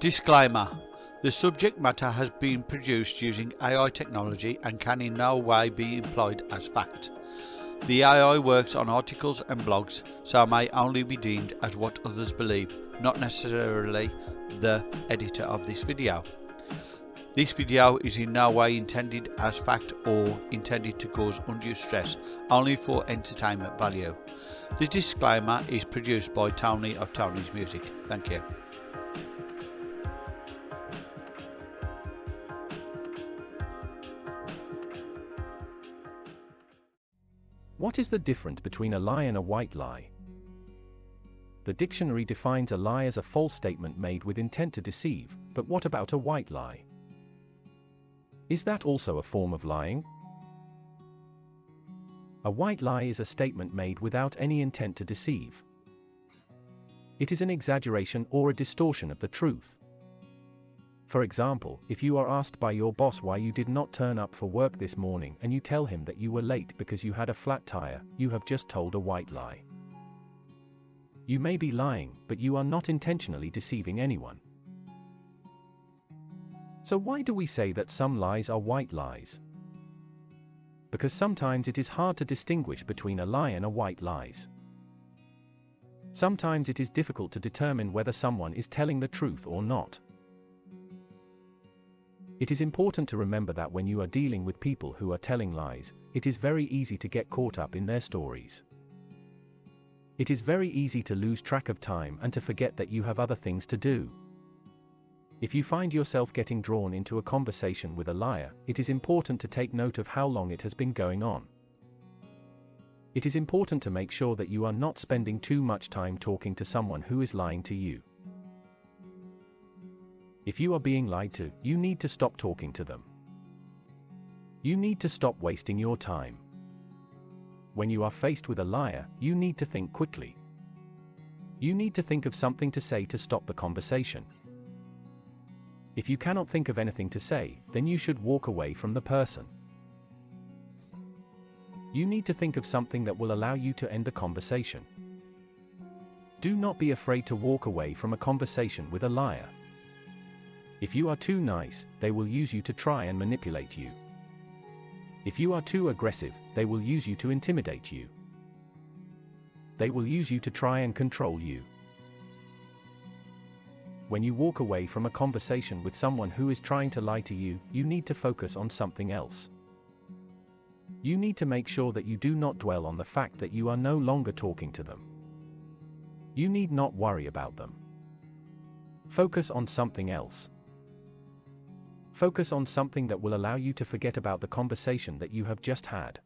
Disclaimer The subject matter has been produced using AI technology and can in no way be employed as fact. The AI works on articles and blogs, so may only be deemed as what others believe, not necessarily the editor of this video. This video is in no way intended as fact or intended to cause undue stress, only for entertainment value. The disclaimer is produced by Tony of Tony's Music. Thank you. What is the difference between a lie and a white lie? The dictionary defines a lie as a false statement made with intent to deceive, but what about a white lie? Is that also a form of lying? A white lie is a statement made without any intent to deceive. It is an exaggeration or a distortion of the truth. For example, if you are asked by your boss why you did not turn up for work this morning and you tell him that you were late because you had a flat tire, you have just told a white lie. You may be lying, but you are not intentionally deceiving anyone. So why do we say that some lies are white lies? Because sometimes it is hard to distinguish between a lie and a white lies. Sometimes it is difficult to determine whether someone is telling the truth or not. It is important to remember that when you are dealing with people who are telling lies, it is very easy to get caught up in their stories. It is very easy to lose track of time and to forget that you have other things to do. If you find yourself getting drawn into a conversation with a liar, it is important to take note of how long it has been going on. It is important to make sure that you are not spending too much time talking to someone who is lying to you. If you are being lied to, you need to stop talking to them. You need to stop wasting your time. When you are faced with a liar, you need to think quickly. You need to think of something to say to stop the conversation. If you cannot think of anything to say, then you should walk away from the person. You need to think of something that will allow you to end the conversation. Do not be afraid to walk away from a conversation with a liar. If you are too nice, they will use you to try and manipulate you. If you are too aggressive, they will use you to intimidate you. They will use you to try and control you. When you walk away from a conversation with someone who is trying to lie to you, you need to focus on something else. You need to make sure that you do not dwell on the fact that you are no longer talking to them. You need not worry about them. Focus on something else. Focus on something that will allow you to forget about the conversation that you have just had.